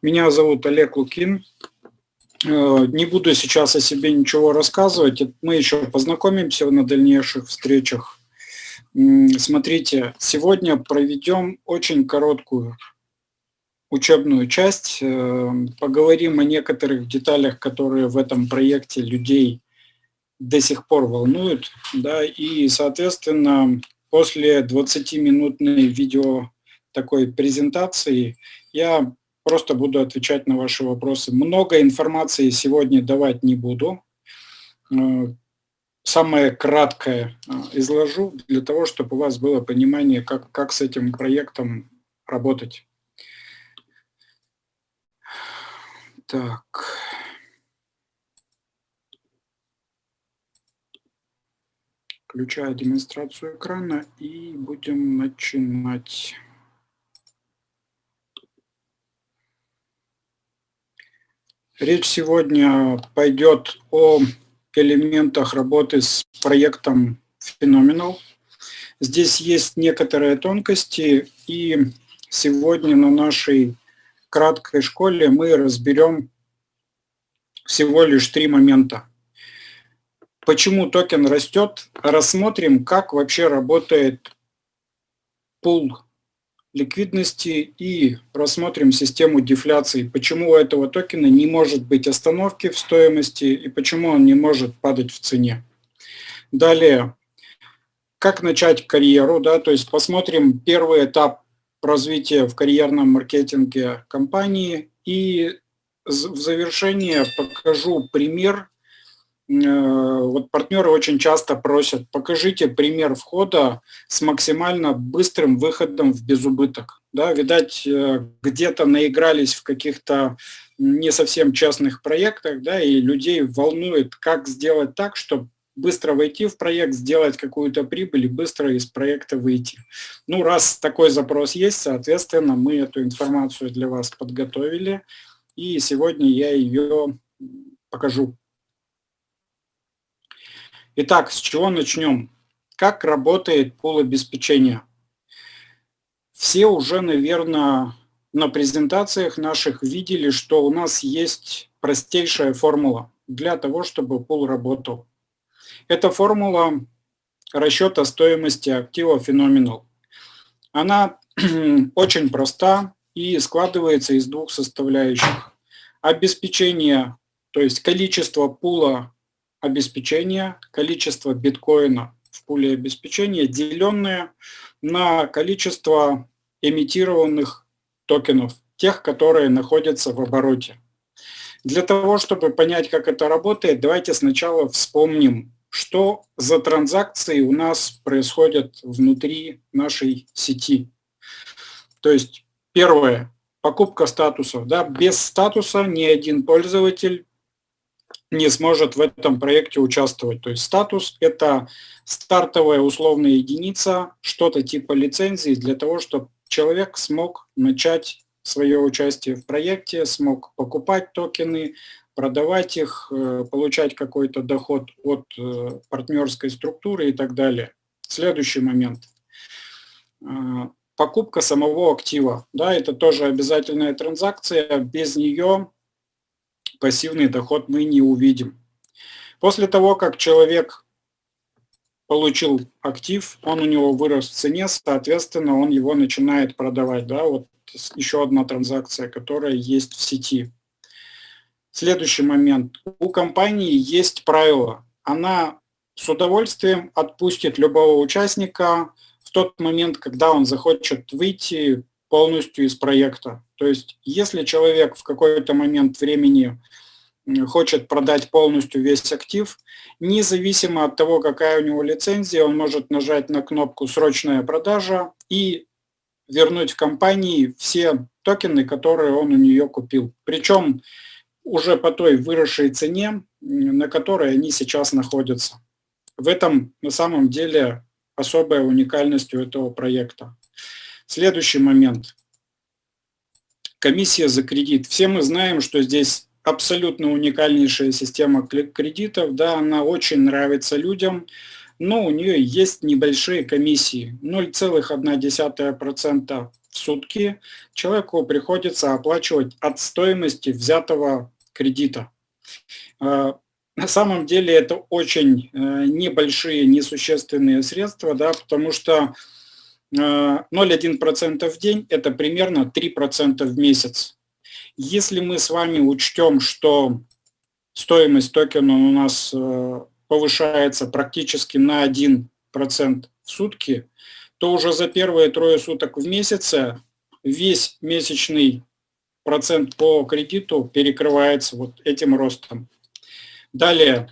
Меня зовут Олег Лукин. Э, не буду сейчас о себе ничего рассказывать. Мы еще познакомимся на дальнейших встречах. Смотрите, сегодня проведем очень короткую учебную часть. Э, поговорим о некоторых деталях, которые в этом проекте людей до сих пор волнуют. Да, и, соответственно, после 20-минутной видео такой презентации я просто буду отвечать на ваши вопросы. Много информации сегодня давать не буду. Э, самое краткое э, изложу для того, чтобы у вас было понимание, как, как с этим проектом работать. Так. Включаю демонстрацию экрана и будем начинать. Речь сегодня пойдет о элементах работы с проектом Phenomenal. Здесь есть некоторые тонкости, и сегодня на нашей краткой школе мы разберем всего лишь три момента. Почему токен растет? Рассмотрим, как вообще работает пул ликвидности и рассмотрим систему дефляции. Почему у этого токена не может быть остановки в стоимости и почему он не может падать в цене. Далее, как начать карьеру, да, то есть посмотрим первый этап развития в карьерном маркетинге компании и в завершение покажу пример вот партнеры очень часто просят, покажите пример входа с максимально быстрым выходом в безубыток. Да, видать, э, где-то наигрались в каких-то не совсем частных проектах, да, и людей волнует, как сделать так, чтобы быстро войти в проект, сделать какую-то прибыль и быстро из проекта выйти. Ну, раз такой запрос есть, соответственно, мы эту информацию для вас подготовили, и сегодня я ее покажу. Итак, с чего начнем? Как работает пул обеспечения? Все уже, наверное, на презентациях наших видели, что у нас есть простейшая формула для того, чтобы пул работал. Это формула расчета стоимости актива Phenomenal. Она очень проста и складывается из двух составляющих. Обеспечение, то есть количество пула обеспечения, количество биткоина в пуле обеспечения, деленное на количество эмитированных токенов, тех, которые находятся в обороте. Для того, чтобы понять, как это работает, давайте сначала вспомним, что за транзакции у нас происходят внутри нашей сети. То есть первое, покупка статусов. Да, без статуса ни один пользователь не сможет в этом проекте участвовать. То есть статус – это стартовая условная единица, что-то типа лицензии для того, чтобы человек смог начать свое участие в проекте, смог покупать токены, продавать их, э, получать какой-то доход от э, партнерской структуры и так далее. Следующий момент. Э, покупка самого актива. Да, это тоже обязательная транзакция. Без нее пассивный доход мы не увидим. После того, как человек получил актив, он у него вырос в цене, соответственно, он его начинает продавать. Да? Вот еще одна транзакция, которая есть в сети. Следующий момент. У компании есть правило. Она с удовольствием отпустит любого участника в тот момент, когда он захочет выйти полностью из проекта. То есть если человек в какой-то момент времени хочет продать полностью весь актив, независимо от того, какая у него лицензия, он может нажать на кнопку «Срочная продажа» и вернуть в компании все токены, которые он у нее купил. Причем уже по той выросшей цене, на которой они сейчас находятся. В этом на самом деле особая уникальность у этого проекта. Следующий момент. Комиссия за кредит. Все мы знаем, что здесь абсолютно уникальнейшая система кредитов. Да, она очень нравится людям, но у нее есть небольшие комиссии. 0,1% в сутки человеку приходится оплачивать от стоимости взятого кредита. Э, на самом деле это очень э, небольшие, несущественные средства, да, потому что 0,1% в день – это примерно 3% в месяц. Если мы с вами учтем, что стоимость токена у нас повышается практически на 1% в сутки, то уже за первые трое суток в месяце весь месячный процент по кредиту перекрывается вот этим ростом. Далее,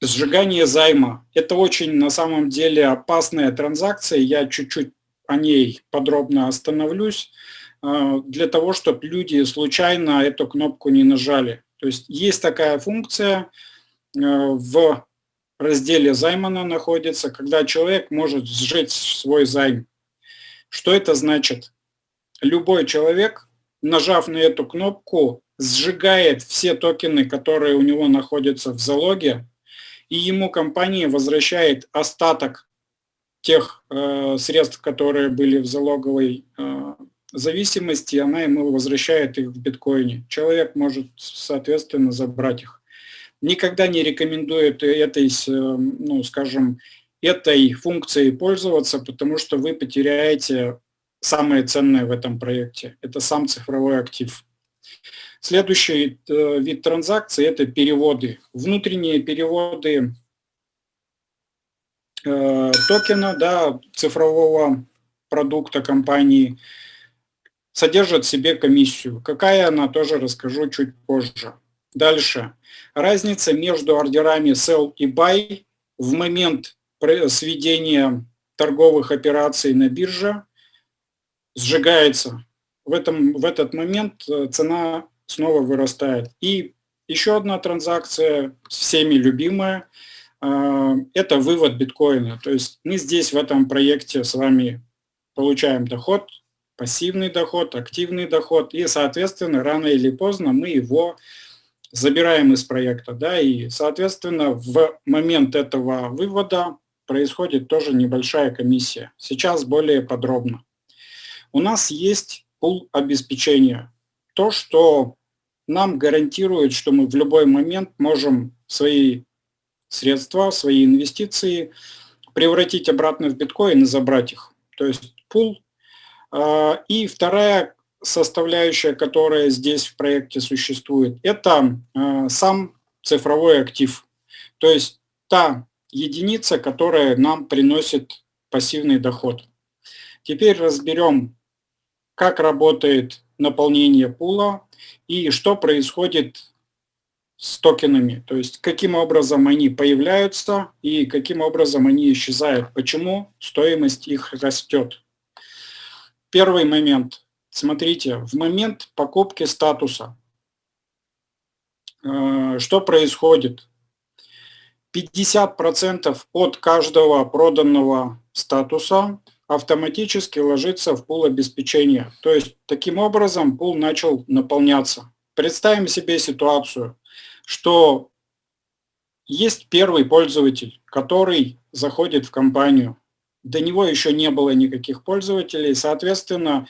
сжигание займа. Это очень на самом деле опасная транзакция, я чуть-чуть о ней подробно остановлюсь, э, для того, чтобы люди случайно эту кнопку не нажали. То есть есть такая функция э, в разделе займана находится, когда человек может сжечь свой займ. Что это значит? Любой человек, нажав на эту кнопку, сжигает все токены, которые у него находятся в залоге, и ему компания возвращает остаток тех э, средств, которые были в залоговой э, зависимости, она ему возвращает их в биткоине. Человек может, соответственно, забрать их никогда не рекомендует этой, ну, скажем, этой функцией пользоваться, потому что вы потеряете самое ценное в этом проекте. Это сам цифровой актив. Следующий э, вид транзакций – это переводы. Внутренние переводы э, токена, да, цифрового продукта компании содержат в себе комиссию. Какая она, тоже расскажу чуть позже. Дальше. Разница между ордерами sell и buy в момент сведения торговых операций на бирже сжигается. В, этом, в этот момент э, цена снова вырастает. И еще одна транзакция, всеми любимая, э, это вывод биткоина. То есть мы здесь в этом проекте с вами получаем доход, пассивный доход, активный доход, и, соответственно, рано или поздно мы его забираем из проекта, да, и, соответственно, в момент этого вывода происходит тоже небольшая комиссия. Сейчас более подробно. У нас есть пул обеспечения. То, что нам гарантирует, что мы в любой момент можем свои средства, свои инвестиции превратить обратно в биткоин и забрать их. То есть пул. А, и вторая составляющая, которая здесь в проекте существует, это э, сам цифровой актив. То есть та единица, которая нам приносит пассивный доход. Теперь разберем, как работает наполнение пула и что происходит с токенами, то есть каким образом они появляются и каким образом они исчезают, почему стоимость их растет. Первый момент. Смотрите, в момент покупки статуса, э, что происходит? 50% от каждого проданного статуса автоматически ложится в пул обеспечения. То есть таким образом пул начал наполняться. Представим себе ситуацию, что есть первый пользователь, который заходит в компанию. До него еще не было никаких пользователей, соответственно,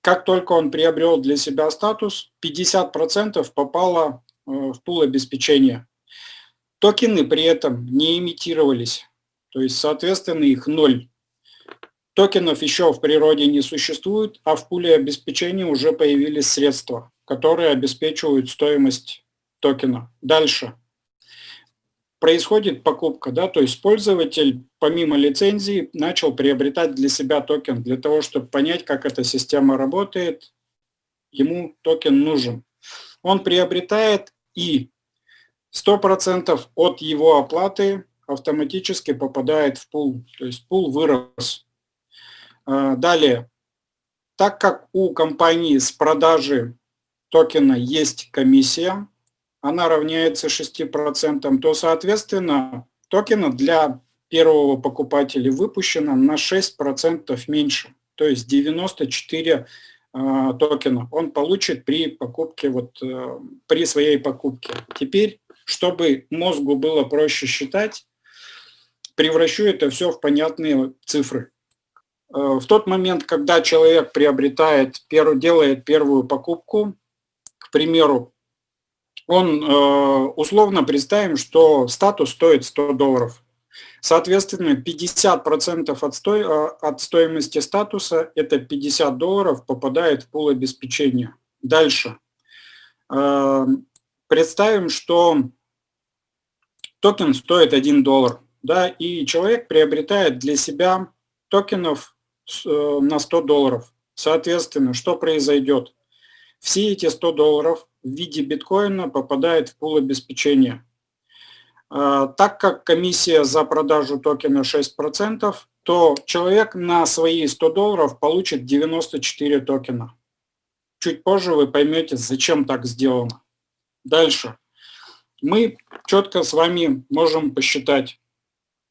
как только он приобрел для себя статус, 50% попало э, в пул обеспечения. Токены при этом не имитировались, то есть, соответственно, их ноль. Токенов еще в природе не существует, а в пуле обеспечения уже появились средства, которые обеспечивают стоимость токена. Дальше происходит покупка, да, то есть пользователь помимо лицензии начал приобретать для себя токен, для того, чтобы понять, как эта система работает, ему токен нужен. Он приобретает и 100% от его оплаты автоматически попадает в пул, то есть пул вырос. А, далее, так как у компании с продажи токена есть комиссия, она равняется 6%, то, соответственно, токена для первого покупателя выпущено на 6% меньше, то есть 94 э, токена он получит при покупке, вот, э, при своей покупке. Теперь, чтобы мозгу было проще считать, превращу это все в понятные цифры. В тот момент, когда человек приобретает, делает первую покупку, к примеру, он условно представим, что статус стоит 100 долларов. Соответственно, 50% от, сто... Э, от стоимости статуса, это 50 долларов, попадает в пул обеспечения. Дальше. Э, представим, что токен стоит 1 доллар, да, и человек приобретает для себя токенов э, на 100 долларов. Соответственно, что произойдет? Все эти 100 долларов в виде биткоина попадают в пул обеспечения. А, так как комиссия за продажу токена 6%, то человек на свои 100 долларов получит 94 токена. Чуть позже вы поймете, зачем так сделано. Дальше. Мы четко с вами можем посчитать.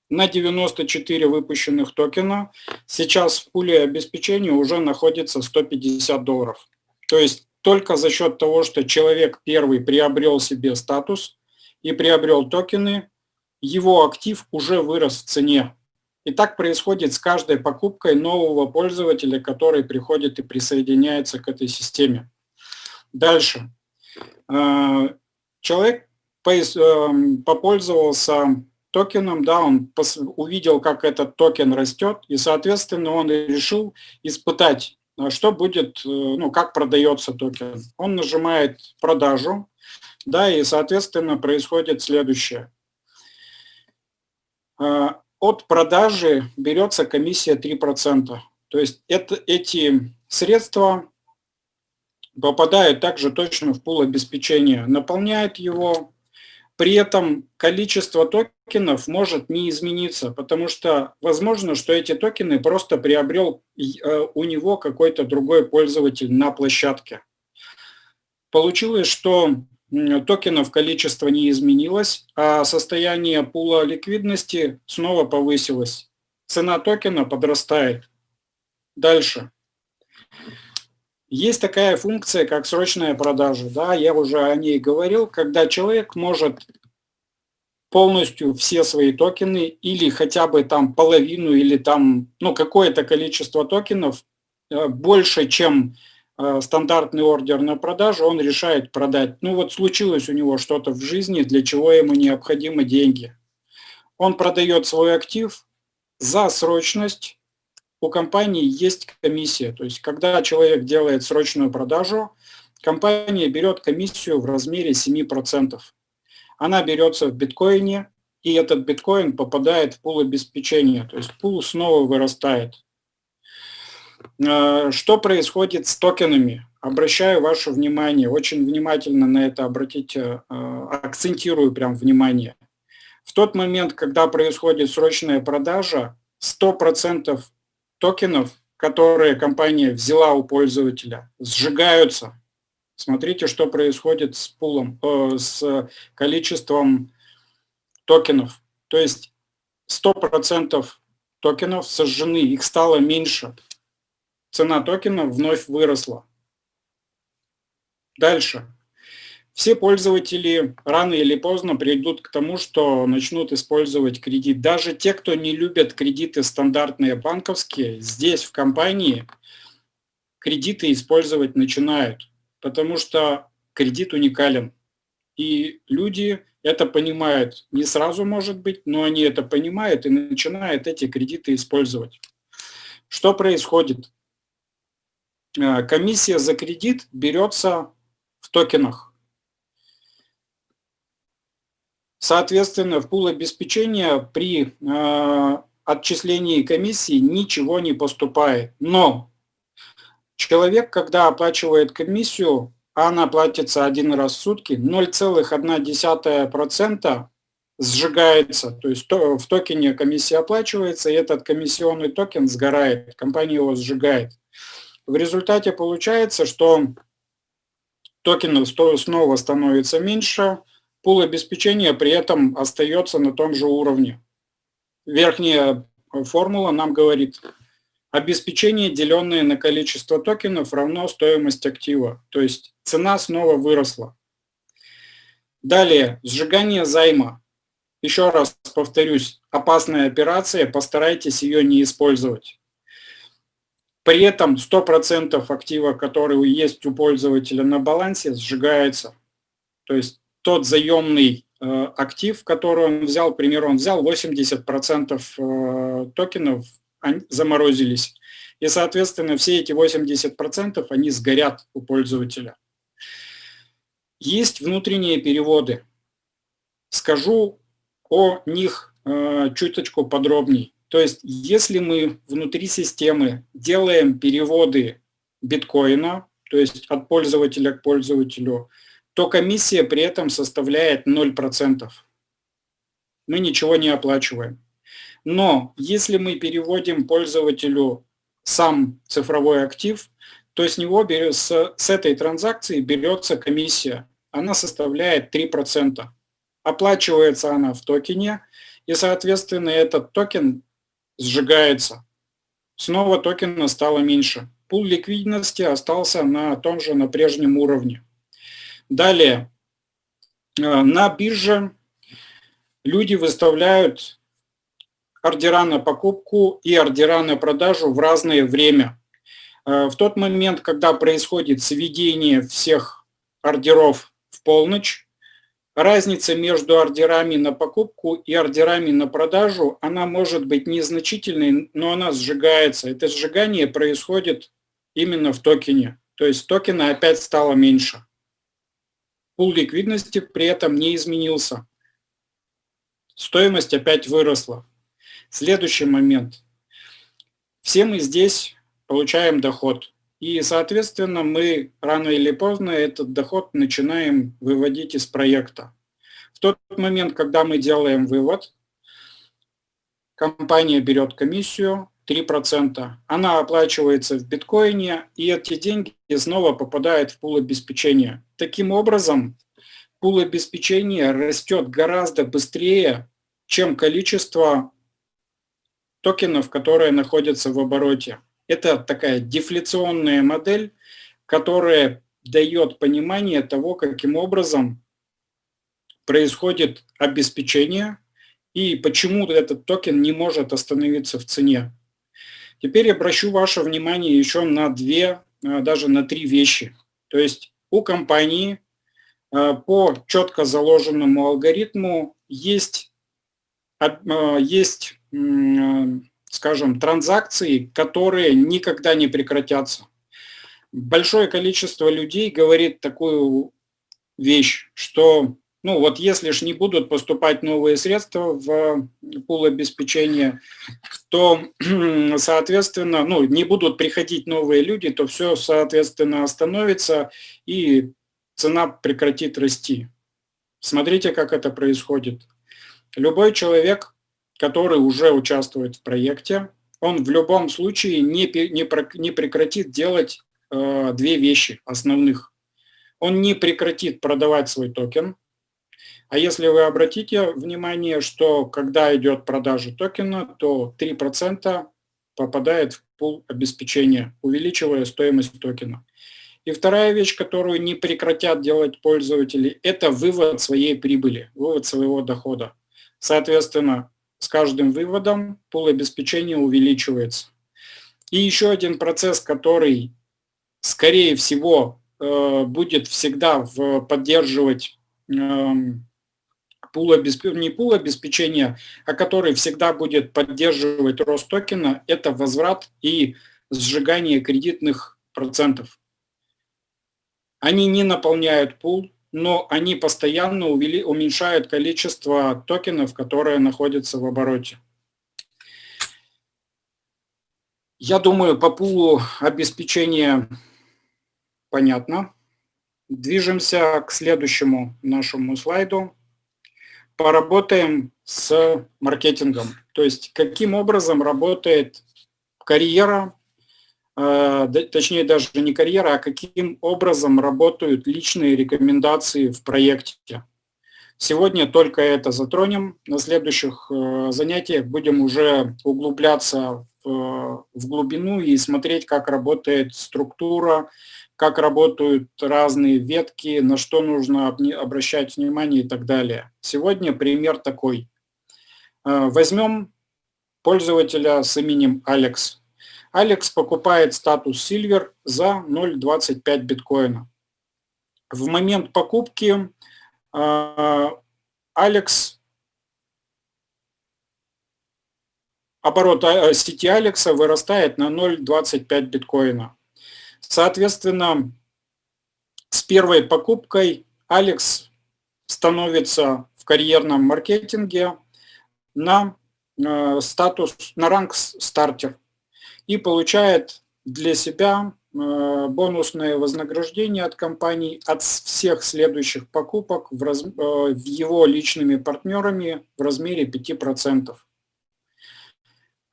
На 94 выпущенных токена сейчас в пуле обеспечения уже находится 150 долларов. То есть только за счет того, что человек первый приобрел себе статус, и приобрел токены, его актив уже вырос в цене. И так происходит с каждой покупкой нового пользователя, который приходит и присоединяется к этой системе. Дальше. Э, человек э, попользовался токеном, да, он увидел, как этот токен растет, и, соответственно, он решил испытать, что будет, э, ну, как продается токен. Он нажимает продажу, да, и, соответственно, происходит следующее. А, от продажи берется комиссия 3%. То есть это, эти средства попадают также точно в пул обеспечения, наполняет его. При этом количество токенов может не измениться, потому что возможно, что эти токены просто приобрел э, у него какой-то другой пользователь на площадке. Получилось, что токенов количество не изменилось, а состояние пула ликвидности снова повысилось. Цена токена подрастает. Дальше. Есть такая функция, как срочная продажа. Да, я уже о ней говорил, когда человек может полностью все свои токены или хотя бы там половину или там ну какое-то количество токенов э, больше, чем Э, стандартный ордер на продажу, он решает продать. Ну вот случилось у него что-то в жизни, для чего ему необходимы деньги. Он продает свой актив за срочность. У компании есть комиссия. То есть когда человек делает срочную продажу, компания берет комиссию в размере 7%. Она берется в биткоине, и этот биткоин попадает в пул обеспечения. То есть пул снова вырастает. Э, что происходит с токенами? Обращаю ваше внимание, очень внимательно на это обратите, э, акцентирую прям внимание. В тот момент, когда происходит срочная продажа, 100% токенов, которые компания взяла у пользователя, сжигаются. Смотрите, что происходит с пулом, э, с количеством токенов. То есть 100% токенов сожжены, их стало меньше цена токена вновь выросла. Дальше. Все пользователи рано или поздно придут к тому, что начнут использовать кредит. Даже те, кто не любят кредиты стандартные банковские, здесь в компании кредиты использовать начинают, потому что кредит уникален. И люди это понимают. Не сразу, может быть, но они это понимают и начинают эти кредиты использовать. Что происходит? Э, комиссия за кредит берется в токенах. Соответственно, в пул обеспечения при э, отчислении комиссии ничего не поступает. Но человек, когда оплачивает комиссию, а она платится один раз в сутки, 0,1% сжигается, то есть в токене комиссия оплачивается, и этот комиссионный токен сгорает, компания его сжигает. В результате получается, что токенов снова становится меньше, пул обеспечения при этом остается на том же уровне. Верхняя формула нам говорит, обеспечение, деленное на количество токенов, равно стоимость актива. То есть цена снова выросла. Далее, сжигание займа. Еще раз повторюсь, опасная операция, постарайтесь ее не использовать. При этом 100% актива, который есть у пользователя на балансе, сжигается. То есть тот заемный э, актив, который он взял, к примеру, он взял 80% э, токенов, они заморозились. И, соответственно, все эти 80% они сгорят у пользователя. Есть внутренние переводы. Скажу о них э, чуточку подробней. То есть, если мы внутри системы делаем переводы биткоина, то есть от пользователя к пользователю, то комиссия при этом составляет 0%. Мы ничего не оплачиваем. Но если мы переводим пользователю сам цифровой актив, то с него с, с этой транзакции берется комиссия. Она составляет 3%. Оплачивается она в токене, и, соответственно, этот токен сжигается. Снова токена стало меньше. Пул ликвидности остался на том же, на прежнем уровне. Далее, э, на бирже люди выставляют ордера на покупку и ордера на продажу в разное время. Э, в тот момент, когда происходит сведение всех ордеров в полночь, разница между ордерами на покупку и ордерами на продажу, она может быть незначительной, но она сжигается. Это сжигание происходит именно в токене. То есть токена опять стало меньше. Пул ликвидности при этом не изменился. Стоимость опять выросла. Следующий момент. Все мы здесь получаем доход. И, соответственно, мы рано или поздно этот доход начинаем выводить из проекта. В тот момент, когда мы делаем вывод, компания берет комиссию 3%, она оплачивается в биткоине, и эти деньги снова попадают в пул обеспечения. Таким образом, пул обеспечения растет гораздо быстрее, чем количество токенов, которые находятся в обороте. Это такая дефляционная модель, которая дает понимание того, каким образом происходит обеспечение и почему этот токен не может остановиться в цене. Теперь обращу ваше внимание еще на две, а, даже на три вещи. То есть у компании а, по четко заложенному алгоритму есть, а, есть скажем, транзакции, которые никогда не прекратятся. Большое количество людей говорит такую вещь, что ну вот если же не будут поступать новые средства в пул обеспечения, то, соответственно, ну, не будут приходить новые люди, то все, соответственно, остановится и цена прекратит расти. Смотрите, как это происходит. Любой человек который уже участвует в проекте, он в любом случае не, не, не прекратит делать э, две вещи основных. Он не прекратит продавать свой токен, а если вы обратите внимание, что когда идет продажа токена, то 3% попадает в пул обеспечения, увеличивая стоимость токена. И вторая вещь, которую не прекратят делать пользователи, это вывод своей прибыли, вывод своего дохода. Соответственно, с каждым выводом пул обеспечения увеличивается. И еще один процесс, который, скорее всего, э, будет всегда поддерживать пул обеспечения, не пул обеспечения, а который всегда будет поддерживать рост токена, это возврат и сжигание кредитных процентов. Они не наполняют пул, но они постоянно уменьшают количество токенов, которые находятся в обороте. Я думаю, по пулу обеспечения понятно. Движемся к следующему нашему слайду. Поработаем с маркетингом. То есть, каким образом работает карьера Э, точнее даже не карьера, а каким образом работают личные рекомендации в проекте. Сегодня только это затронем. На следующих э, занятиях будем уже углубляться в, в глубину и смотреть, как работает структура, как работают разные ветки, на что нужно обращать внимание и так далее. Сегодня пример такой. Э, возьмем пользователя с именем Алекс. Алекс покупает статус Silver за 0,25 биткоина. В момент покупки э, Алекс, оборот э, сети Алекса вырастает на 0,25 биткоина. Соответственно, с первой покупкой Алекс становится в карьерном маркетинге на э, статус, на ранг стартер и получает для себя э, бонусное вознаграждение от компании от всех следующих покупок в, раз, э, в его личными партнерами в размере 5%.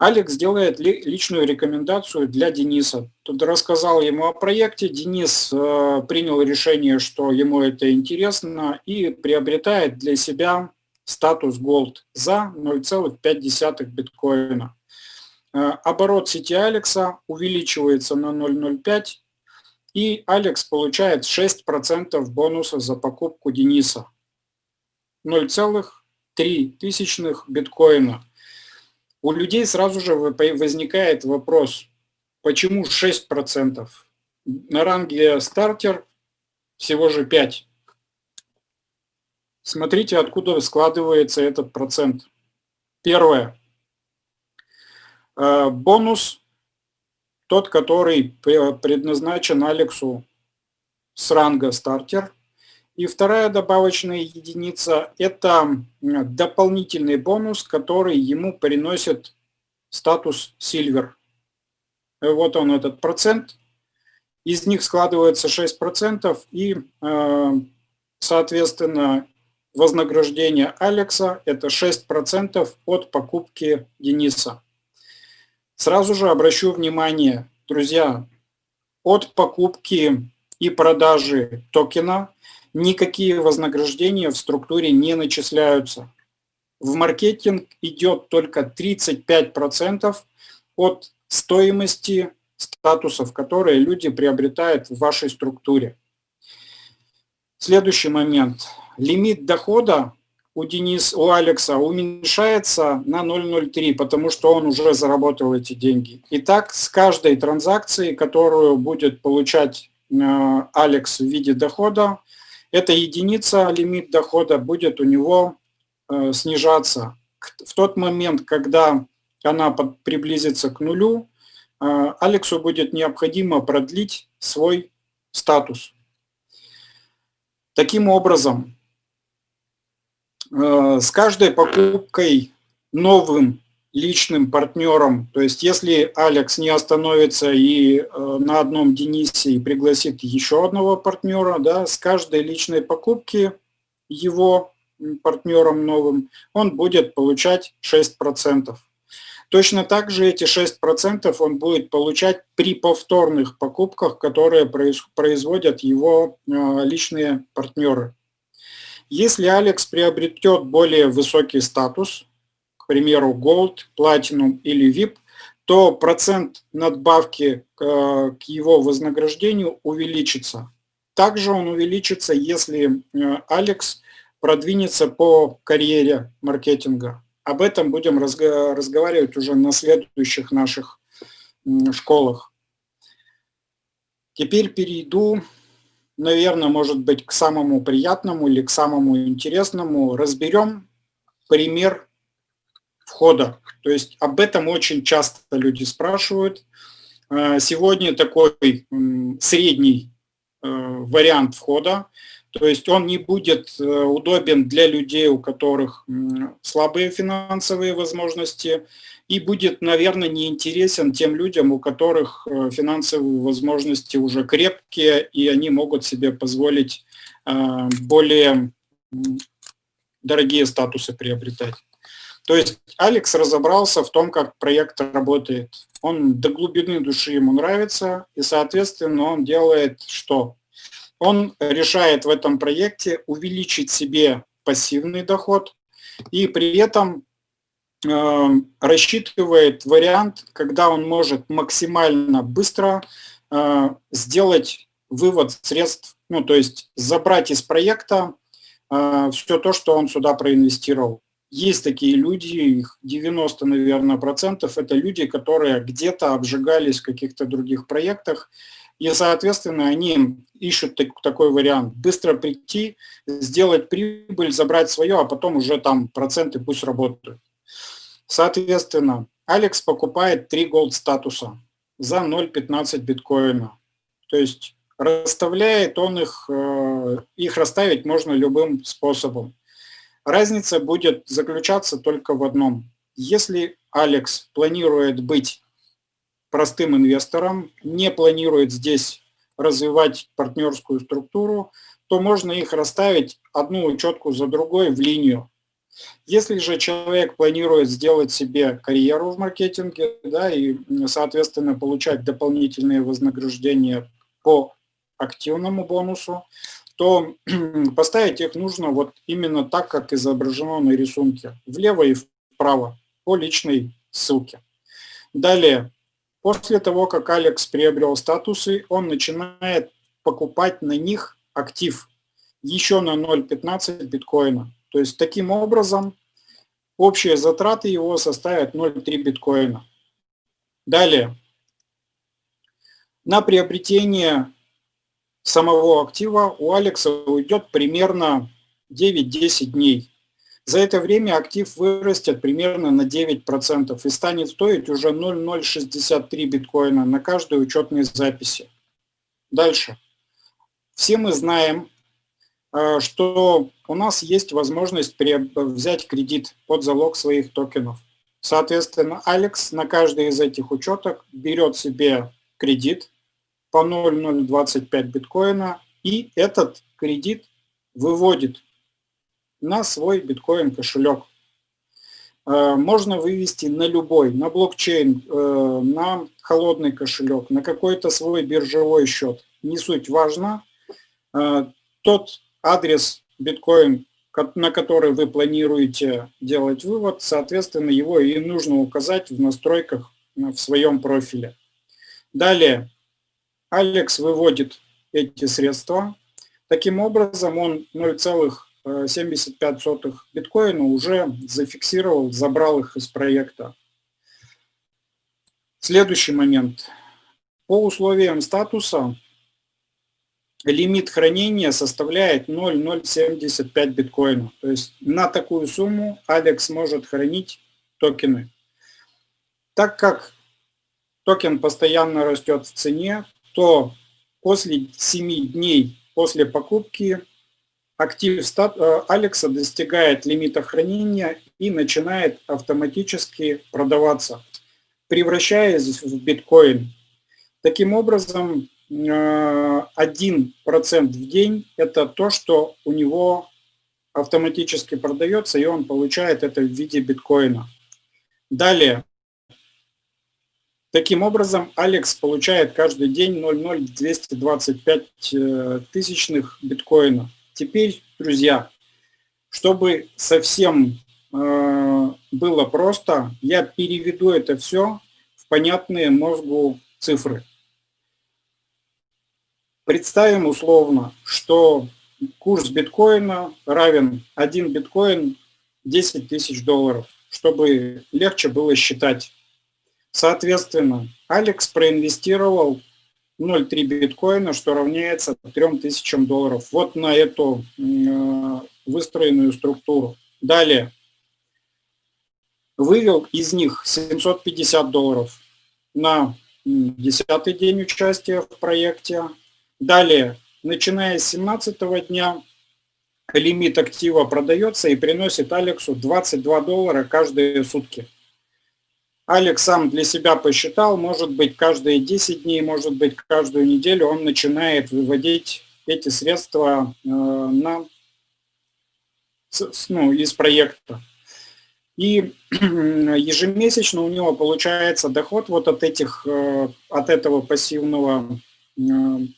Алекс делает личную рекомендацию для Дениса. Тут рассказал ему о проекте, Денис э, принял решение, что ему это интересно и приобретает для себя статус Gold за 0,5 биткоина. Э, оборот сети Алекса увеличивается на 0,05 и Алекс получает 6% бонуса за покупку Дениса. 0,3 биткоина. У людей сразу же возникает вопрос, почему 6%? На ранге стартер всего же 5%. Смотрите, откуда складывается этот процент. Первое. Э, бонус, тот, который предназначен Алексу с ранга стартер – и вторая добавочная единица – это дополнительный бонус, который ему приносит статус Silver. Вот он, этот процент. Из них складывается 6%, и, э, соответственно, вознаграждение Алекса – это 6% от покупки Дениса. Сразу же обращу внимание, друзья, от покупки и продажи токена никакие вознаграждения в структуре не начисляются. В маркетинг идет только 35% от стоимости статусов, которые люди приобретают в вашей структуре. Следующий момент. Лимит дохода у Денис, у Алекса уменьшается на 0,03, потому что он уже заработал эти деньги. Итак, с каждой транзакции, которую будет получать э, Алекс в виде дохода, эта единица, лимит дохода, будет у него э, снижаться. В тот момент, когда она приблизится к нулю, э, Алексу будет необходимо продлить свой статус. Таким образом, э, с каждой покупкой новым личным партнером. То есть если Алекс не остановится и э, на одном Денисе и пригласит еще одного партнера, да, с каждой личной покупки его партнером новым он будет получать 6%. Точно так же эти 6% он будет получать при повторных покупках, которые производят его э, личные партнеры. Если Алекс приобретет более высокий статус, к примеру, Gold, Platinum или VIP, то процент надбавки к, к его вознаграждению увеличится. Также он увеличится, если э, Алекс продвинется по карьере маркетинга. Об этом будем разго разговаривать уже на следующих наших школах. Теперь перейду, наверное, может быть, к самому приятному или к самому интересному. Разберем пример входа. То есть об этом очень часто люди спрашивают. Э, сегодня такой средний э, вариант входа, то есть он не будет э, удобен для людей, у которых слабые финансовые возможности, и будет, наверное, неинтересен тем людям, у которых финансовые возможности уже крепкие, и они могут себе позволить более дорогие статусы приобретать. То есть Алекс разобрался в том, как проект работает. Он до глубины души ему нравится, и, соответственно, он делает что? Он решает в этом проекте увеличить себе пассивный доход и при этом э, рассчитывает вариант, когда он может максимально быстро э, сделать вывод средств, ну то есть забрать из проекта э, все то, что он сюда проинвестировал. Есть такие люди, их 90, наверное, процентов, это люди, которые где-то обжигались в каких-то других проектах, и, соответственно, они ищут такой вариант. Быстро прийти, сделать прибыль, забрать свое, а потом уже там проценты пусть работают. Соответственно, Алекс покупает 3 голд статуса за 0,15 биткоина. То есть расставляет он их, э, их расставить можно любым способом. Разница будет заключаться только в одном. Если Алекс планирует быть простым инвестором, не планирует здесь развивать партнерскую структуру, то можно их расставить одну учетку за другой в линию. Если же человек планирует сделать себе карьеру в маркетинге, да, и, соответственно, получать дополнительные вознаграждения по активному бонусу, то поставить их нужно вот именно так, как изображено на рисунке, влево и вправо, по личной ссылке. Далее, после того, как Алекс приобрел статусы, он начинает покупать на них актив еще на 0.15 биткоина. То есть таким образом общие затраты его составят 0.3 биткоина. Далее, на приобретение самого актива у Алекса уйдет примерно 9-10 дней. За это время актив вырастет примерно на 9% и станет стоить уже 0,063 биткоина на каждой учетной записи. Дальше. Все мы знаем, э, что у нас есть возможность взять кредит под залог своих токенов. Соответственно, Алекс на каждый из этих учеток берет себе кредит по 0,025 биткоина, и этот кредит выводит на свой биткоин кошелек. Э, можно вывести на любой, на блокчейн, э, на холодный кошелек, на какой-то свой биржевой счет. Не суть важно. Э, тот адрес биткоин, на который вы планируете делать вывод, соответственно, его и нужно указать в настройках в своем профиле. Далее, Алекс выводит эти средства. Таким образом, он 0,75 биткоина уже зафиксировал, забрал их из проекта. Следующий момент. По условиям статуса лимит хранения составляет 0,075 биткоина. То есть на такую сумму Алекс может хранить токены. Так как токен постоянно растет в цене, то после 7 дней после покупки актив э, Алекса достигает лимита хранения и начинает автоматически продаваться, превращаясь в биткоин. Таким образом, 1% э, в день – это то, что у него автоматически продается, и он получает это в виде биткоина. Далее, Таким образом, Алекс получает каждый день 0,0225 э, тысячных биткоина. Теперь, друзья, чтобы совсем э, было просто, я переведу это все в понятные мозгу цифры. Представим условно, что курс биткоина равен 1 биткоин 10 тысяч долларов, чтобы легче было считать. Соответственно, Алекс проинвестировал 0,3 биткоина, что равняется 3000 долларов. Вот на эту э, выстроенную структуру. Далее. Вывел из них 750 долларов на десятый день участия в проекте. Далее, начиная с 17 дня, лимит актива продается и приносит Алексу 22 доллара каждые сутки. Алекс сам для себя посчитал, может быть, каждые 10 дней, может быть, каждую неделю он начинает выводить эти средства э, на, ну, из проекта. И ежемесячно у него получается доход вот от, этих, э, от этого пассивного э,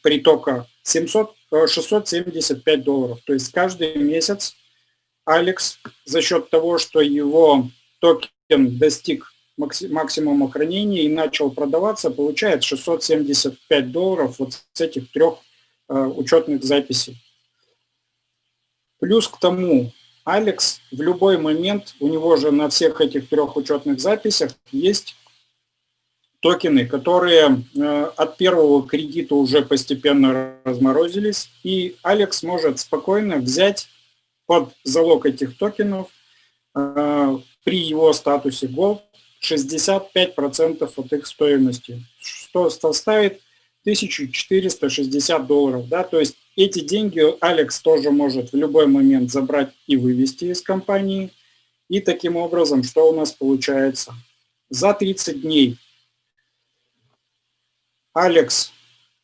притока 700, 675 долларов. То есть каждый месяц Алекс за счет того, что его токен достиг максимума хранения и начал продаваться, получает 675 долларов вот с этих трех э, учетных записей. Плюс к тому, Алекс в любой момент, у него же на всех этих трех учетных записях есть токены, которые э, от первого кредита уже постепенно разморозились, и Алекс может спокойно взять под залог этих токенов э, при его статусе Gold 65% от их стоимости, что составит 1460 долларов. Да? То есть эти деньги Алекс тоже может в любой момент забрать и вывести из компании. И таким образом, что у нас получается? За 30 дней Алекс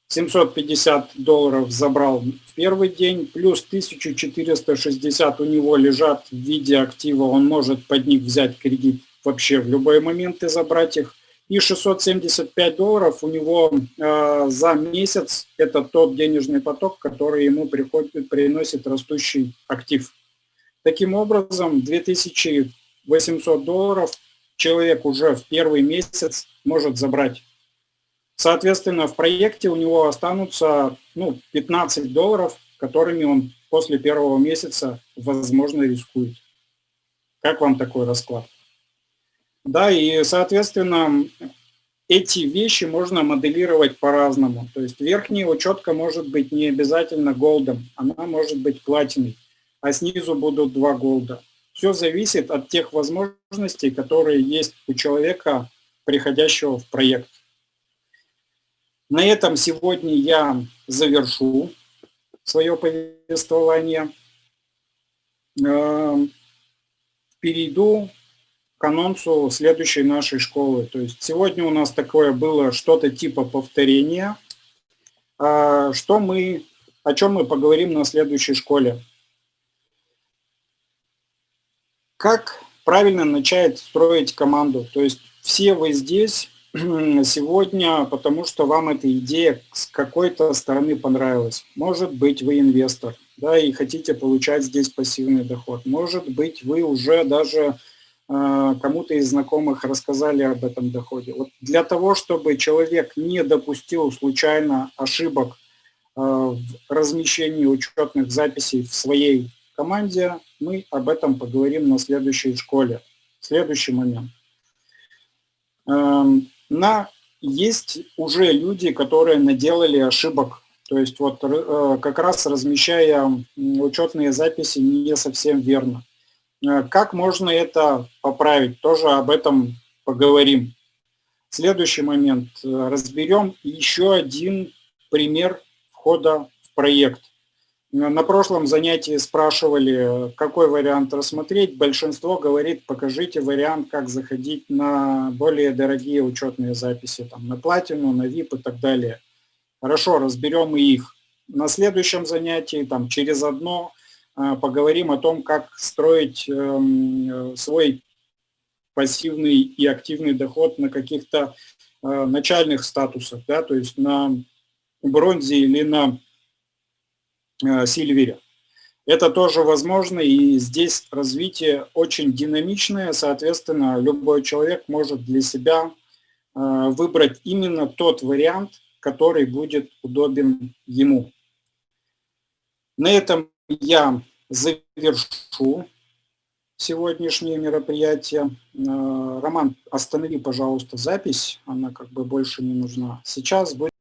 750 долларов забрал в первый день, плюс 1460 у него лежат в виде актива, он может под них взять кредит вообще в любой момент и забрать их. И 675 долларов у него э, за месяц – это тот денежный поток, который ему приходит, приносит растущий актив. Таким образом, 2800 долларов человек уже в первый месяц может забрать. Соответственно, в проекте у него останутся ну, 15 долларов, которыми он после первого месяца, возможно, рискует. Как вам такой расклад? Да, и, соответственно, эти вещи можно моделировать по-разному. То есть верхняя учетка может быть не обязательно голдом, она может быть платиной, а снизу будут два голда. Все зависит от тех возможностей, которые есть у человека, приходящего в проект. На этом сегодня я завершу свое повествование. Эм, перейду к анонсу следующей нашей школы. То есть сегодня у нас такое было что-то типа повторения. А, что мы, о чем мы поговорим на следующей школе? Как правильно начать строить команду? То есть все вы здесь сегодня, потому что вам эта идея с какой-то стороны понравилась. Может быть, вы инвестор, да, и хотите получать здесь пассивный доход. Может быть, вы уже даже кому-то из знакомых рассказали об этом доходе. Вот для того, чтобы человек не допустил случайно ошибок а, в размещении учетных записей в своей команде, мы об этом поговорим на следующей школе. Следующий момент. На, есть уже люди, которые наделали ошибок. То есть вот э, как раз размещая учетные записи не совсем верно. Э, как можно это поправить? Тоже об этом поговорим. Следующий момент. Э, разберем еще один пример входа в проект. Э, на прошлом занятии спрашивали, какой вариант рассмотреть. Большинство говорит, покажите вариант, как заходить на более дорогие учетные записи, там, на платину, на VIP и так далее. Хорошо, разберем и их. На следующем занятии, там, через одно, поговорим о том, как строить эм, свой пассивный и активный доход на каких-то э, начальных статусах, да, то есть на бронзе или на э, сильвере. Это тоже возможно, и здесь развитие очень динамичное, соответственно, любой человек может для себя э, выбрать именно тот вариант, который будет удобен ему. На этом я завершу сегодняшнее мероприятие. Э, Роман, останови, пожалуйста, запись, она как бы больше не нужна. Сейчас будет